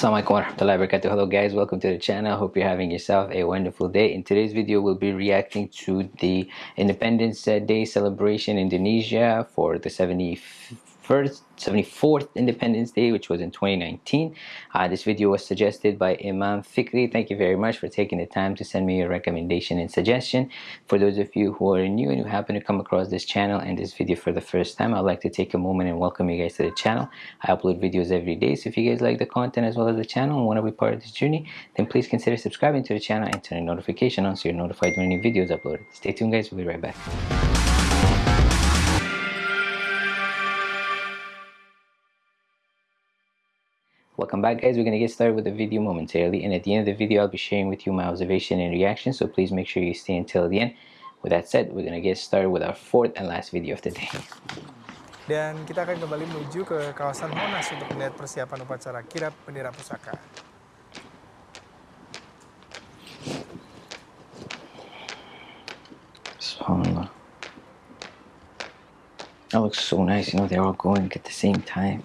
Assalamualaikum warahmatullahi wabarakatuh. Hello guys, welcome to the channel. Hope you're having yourself a wonderful day. In today's video, we'll be reacting to the Independence Day celebration in Indonesia for the 71st 74th Independence Day, which was in 2019. Uh, this video was suggested by Imam Fikri. Thank you very much for taking the time to send me your recommendation and suggestion. For those of you who are new and who happen to come across this channel and this video for the first time, I'd like to take a moment and welcome you guys to the channel. I upload videos every day, so if you guys like the content as well as the channel and want to be part of this journey, then please consider subscribing to the channel and turning notification on so you're notified when new videos uploaded. Stay tuned guys, we'll be right back. Welcome back guys, we're going to get started with the video momentarily and at the end of the video I'll be sharing with you my observation and reaction so please make sure you stay until the end. With that said, we're going to get started with our fourth and last video of the day. Dan kita akan kembali menuju ke kawasan Monas untuk melihat persiapan upacara kirap bendera pusaka. SubhanAllah. That looks so nice, you know, they're all going at the same time.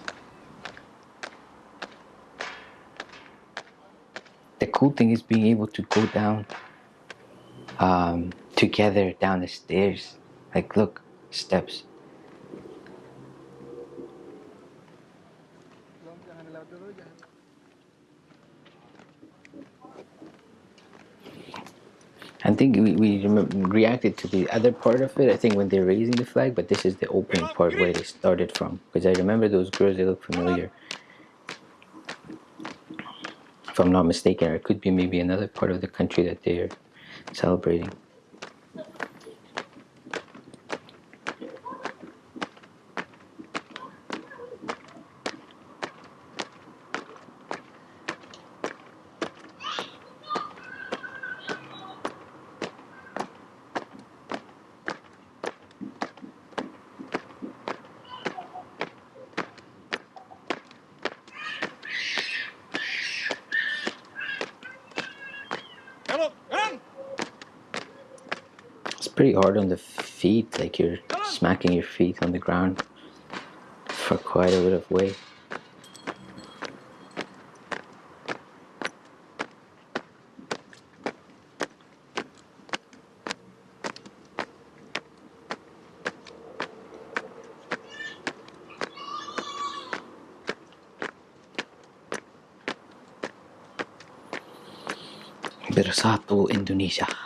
Cool thing is being able to go down um, together down the stairs. Like, look, steps. I think we, we reacted to the other part of it, I think when they're raising the flag, but this is the opening part where they started from. Because I remember those girls, they look familiar if I'm not mistaken, or it could be maybe another part of the country that they're celebrating. Pretty hard on the feet, like you're smacking your feet on the ground for quite a bit of weight. Bersatu Indonesia.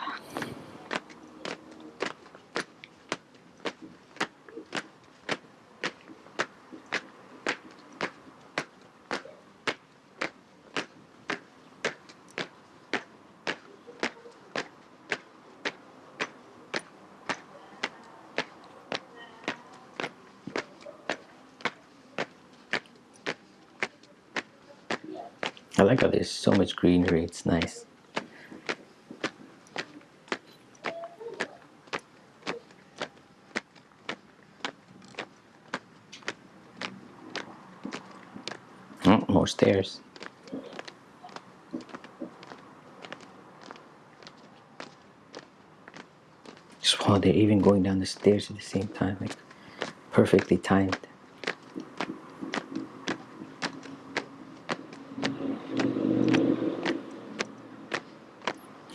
I like how there's so much greenery, it's nice. Oh, more stairs. Wow, they're even going down the stairs at the same time, like perfectly timed.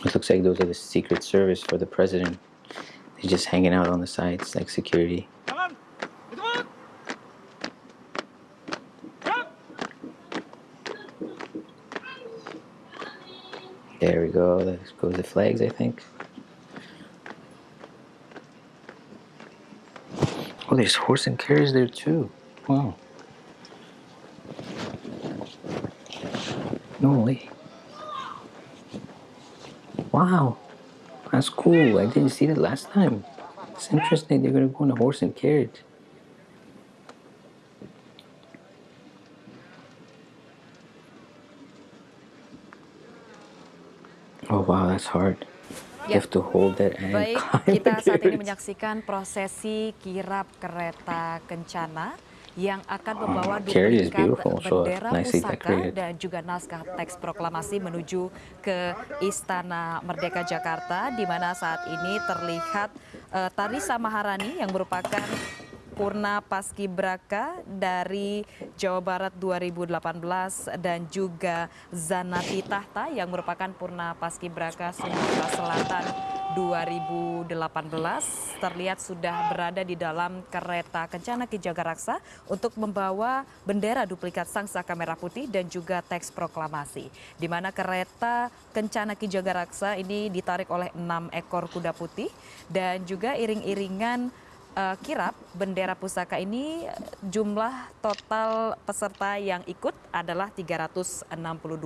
It looks like those are the Secret Service for the president. They're just hanging out on the sides like security. There we go. There goes the flags, I think. Oh, there's horse and carriage there too. Wow. No way. Wow, that's cool. I didn't see that last time. It's interesting they're gonna go on a horse and carriage. Oh wow, that's hard. You have to hold that and Baik, kita saat ini menyaksikan prosesi kirap kereta kencana yang akan membawa duplikat bendera pusaka dan juga naskah teks proklamasi menuju ke Istana Merdeka Jakarta di mana saat ini terlihat uh, Tarisa Maharani yang merupakan Purna Paskibraka dari Jawa Barat 2018 dan juga Zanati Tahta yang merupakan Purna Paskibraka Sumatera Selatan 2018 terlihat sudah berada di dalam kereta Kencana Ki Jagaraksa untuk membawa bendera duplikat Sang Saka Merah Putih dan juga teks proklamasi. Di mana kereta Kencana Ki Jagaraksa ini ditarik oleh enam ekor kuda putih dan juga iring-iringan uh, kirap bendera pusaka ini jumlah total peserta yang ikut adalah 362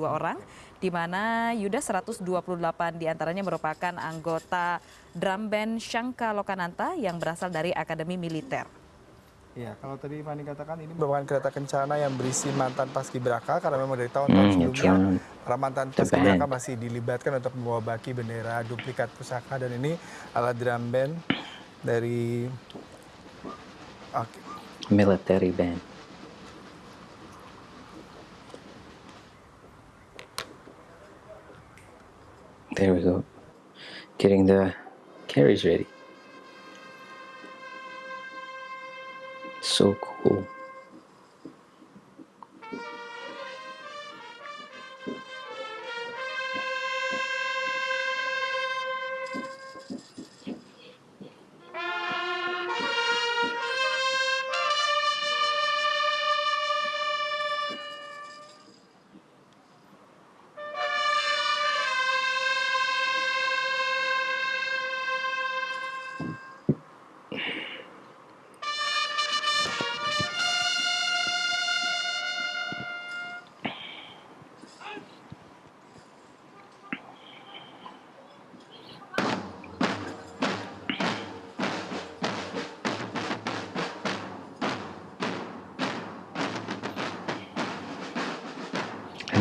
orang di mana Yuda 128 di antaranya merupakan anggota drum band Shangka Lokananta yang berasal dari Akademi Militer. Ya, kalau tadi Fani katakan ini merupakan kereta kencana yang berisi mantan paskibraka karena memang dari tahun-tahun hmm, sebelumnya para mantan paskibraka masih dilibatkan untuk membawa baki bendera duplikat pusaka. Dan ini alat drum band dari okay. military band. There we go. Getting the carriage ready. So cool.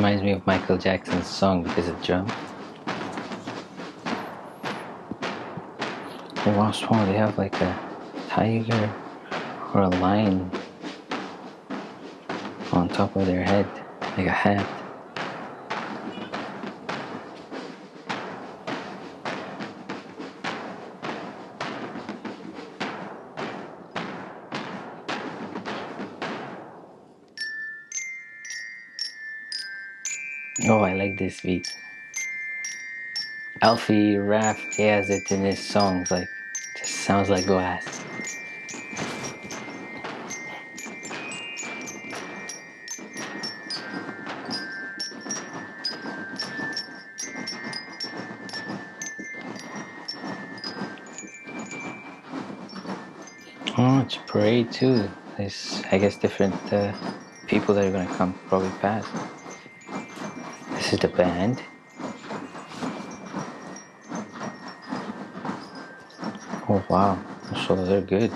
Reminds me of Michael Jackson's song because of drum. The Lost One, they have like a tiger or a lion on top of their head, like a hat. This beat. Alfie rap, he has it in his songs, like, just sounds like glass. Oh, it's parade too. There's, I guess, different uh, people that are gonna come probably past. This is the band. Oh wow, so they're good.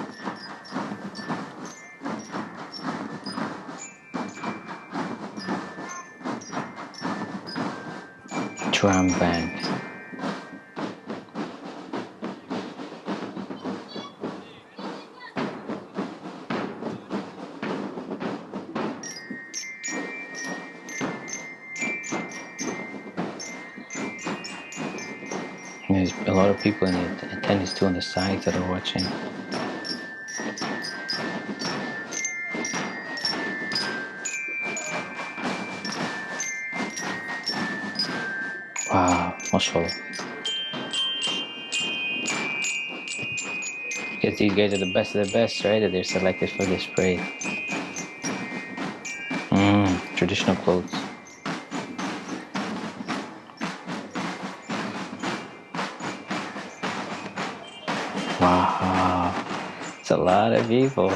Drum band. People in the attendance too on the sides that are watching. Wow, mashallah. Because these guys are the best of the best, right? That they're selected for this parade. Mmm, traditional clothes. Lot of people.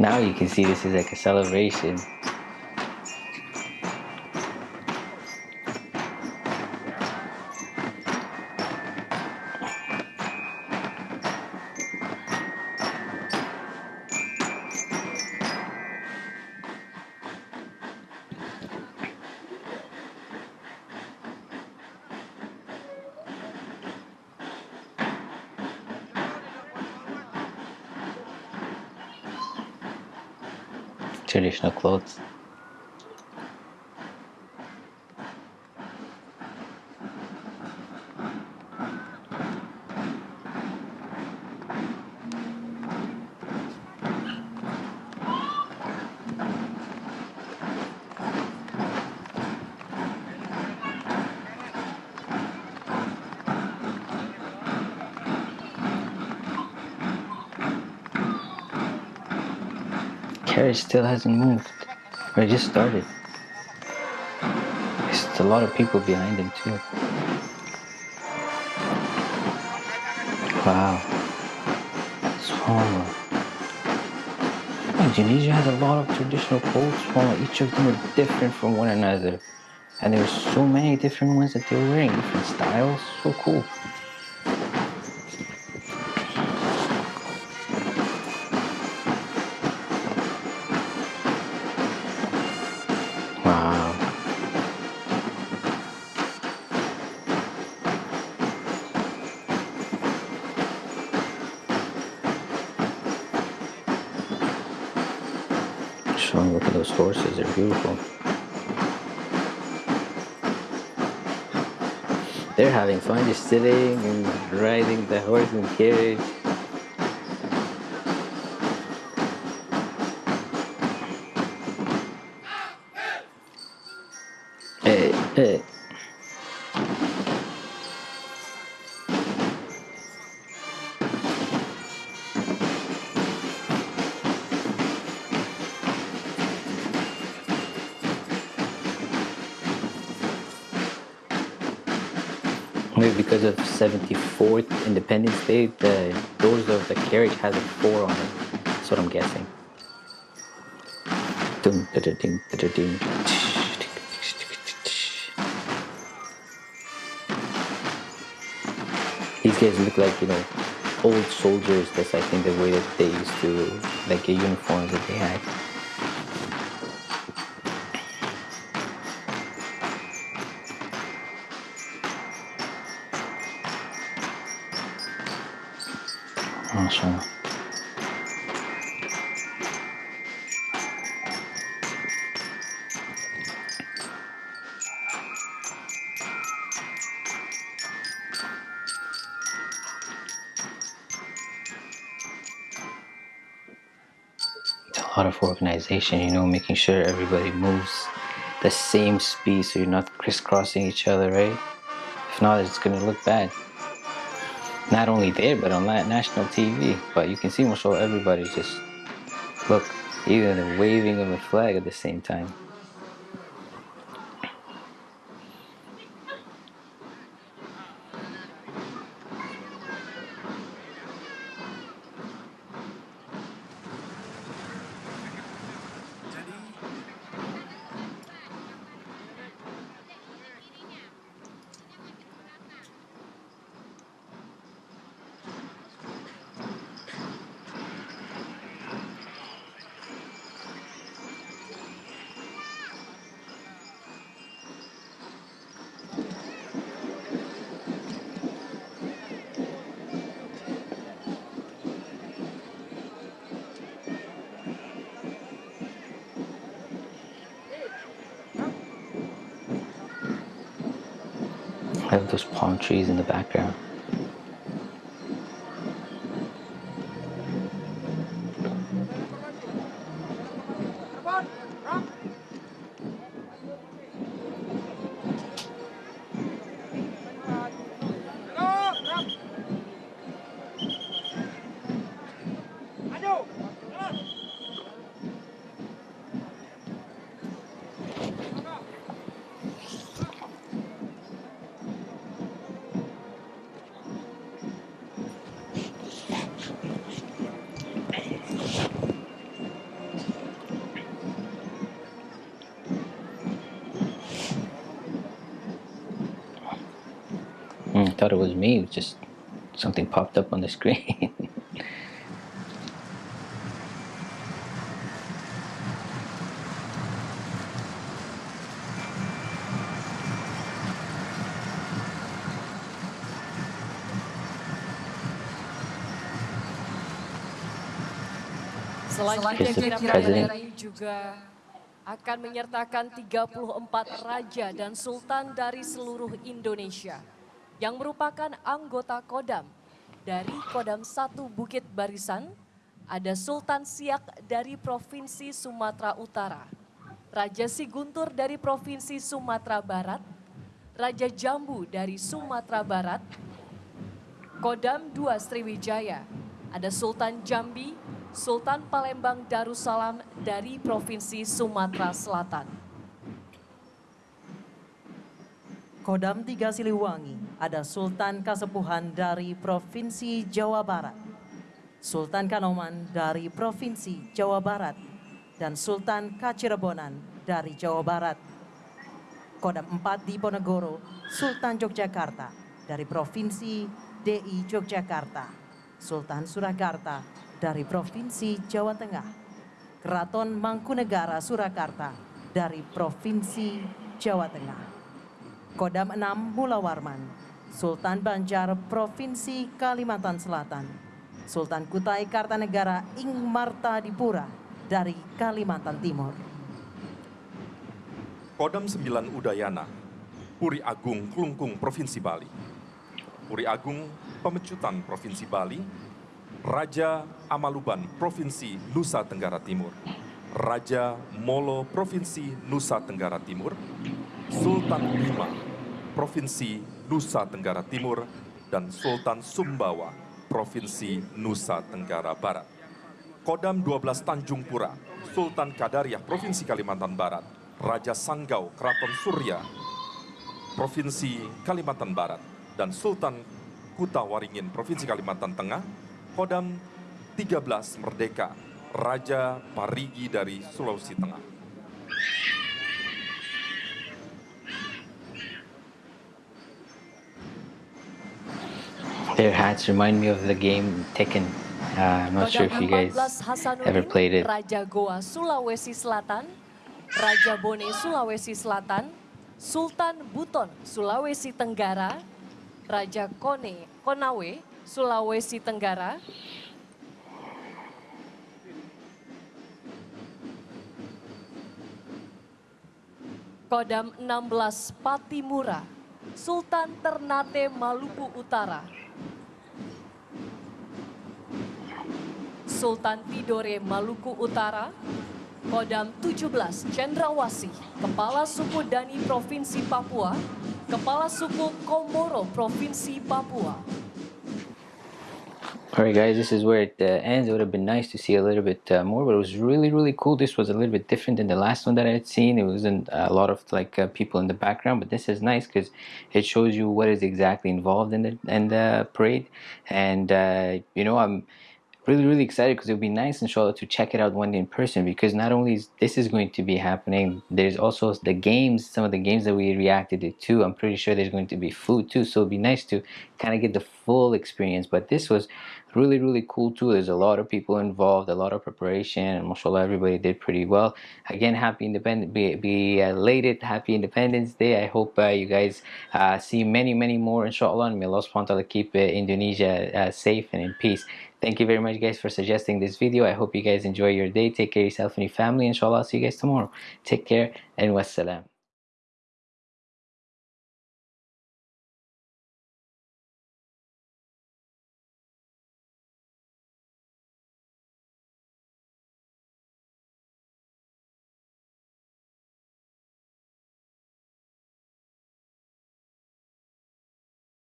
Now you can see this is like a celebration. Traditional clothes. Carriage still hasn't moved. Or it just started. There's a lot of people behind him too. Wow. Swallow. Indonesia has a lot of traditional clothes. Swallow. Each of them are different from one another. And there's so many different ones that they're wearing, different styles. So cool. Beautiful. They're having fun just sitting and riding the horse and carriage. Hey hey 74th Independence Day, the doors of the carriage has a 4 on it. That's what I'm guessing. These guys look like, you know, old soldiers. That's, I think, the way that they used to, like, the uniforms that they had. It's a lot of organization, you know, making sure everybody moves the same speed so you're not crisscrossing each other, right? If not, it's gonna look bad not only there but on national TV. But you can see of everybody just look, even the waving of a flag at the same time. I have those palm trees in the background. Thought it was me, it was just something popped up on the screen. Selanjutnya kirap juga akan menyertakan 34 raja dan sultan dari seluruh Indonesia yang merupakan anggota Kodam. Dari Kodam 1 Bukit Barisan, ada Sultan Siak dari Provinsi Sumatera Utara, Raja Siguntur dari Provinsi Sumatera Barat, Raja Jambu dari Sumatera Barat, Kodam 2 Sriwijaya, ada Sultan Jambi, Sultan Palembang Darussalam dari Provinsi Sumatera Selatan. Kodam Tiga Siliwangi ada Sultan Kasepuhan dari Provinsi Jawa Barat, Sultan Kanoman dari Provinsi Jawa Barat, dan Sultan Kacirebonan dari Jawa Barat. Kodam 4 di Ponegoro, Sultan Yogyakarta dari Provinsi DI Yogyakarta, Sultan Surakarta dari Provinsi Jawa Tengah, Keraton Mangkunegara Surakarta dari Provinsi Jawa Tengah. Kodam 6 Mulawarman, Sultan Banjar Provinsi Kalimantan Selatan, Sultan Kutai Kartanegara Ing Marta Dipura dari Kalimantan Timur. Kodam 9 Udayana, Puri Agung Klungkung Provinsi Bali. Puri Agung Pemecutan Provinsi Bali, Raja Amaluban Provinsi Nusa Tenggara Timur, Raja Molo Provinsi Nusa Tenggara Timur, Sultan Bima Provinsi Nusa Tenggara Timur, dan Sultan Sumbawa Provinsi Nusa Tenggara Barat. Kodam 12 Tanjung Pura, Sultan Kadariah Provinsi Kalimantan Barat, Raja Sanggau Keraton Surya, Provinsi Kalimantan Barat, dan Sultan Kuta Waringin Provinsi Kalimantan Tengah, Kodam 13 Merdeka, Raja Parigi dari Sulawesi Tengah. Their hats remind me of the game Tekken. Uh, I'm not sure if you guys ever played it. Raja Goa Sulawesi Selatan. Raja Bone Sulawesi Selatan, Sultan Buton Sulawesi Tenggara, Raja Kone Konawe Sulawesi Tenggara, Kodam 16 Patimura, Sultan Ternate Maluku Utara, Sultan Tidore Maluku Utara, Kodam 17 Cendrawasih, Kepala Suku Dani Provinsi Papua, Kepala Suku Komoro Provinsi Papua. Alright guys, this is where it uh, ends. It would have been nice to see a little bit uh, more, but it was really, really cool. This was a little bit different than the last one that I had seen. It wasn't a lot of like uh, people in the background, but this is nice because it shows you what is exactly involved in the, in the parade. And, uh, you know, I'm really really excited because it would be nice inshallah to check it out one day in person because not only is this is going to be happening there's also the games some of the games that we reacted to i'm pretty sure there's going to be food too so it'd be nice to kind of get the full experience. But this was really really cool too. There's a lot of people involved a lot of preparation and mashallah everybody did pretty well. Again happy independent be, be elated. Happy independence day. I hope uh, you guys uh, see many many more inshallah. And may allah subhanahu wa ta'ala keep uh, indonesia uh, safe and in peace Thank you very much guys for suggesting this video. I hope you guys enjoy your day. Take care of yourself and your family. Inshallah, I'll see you guys tomorrow. Take care and wassalam.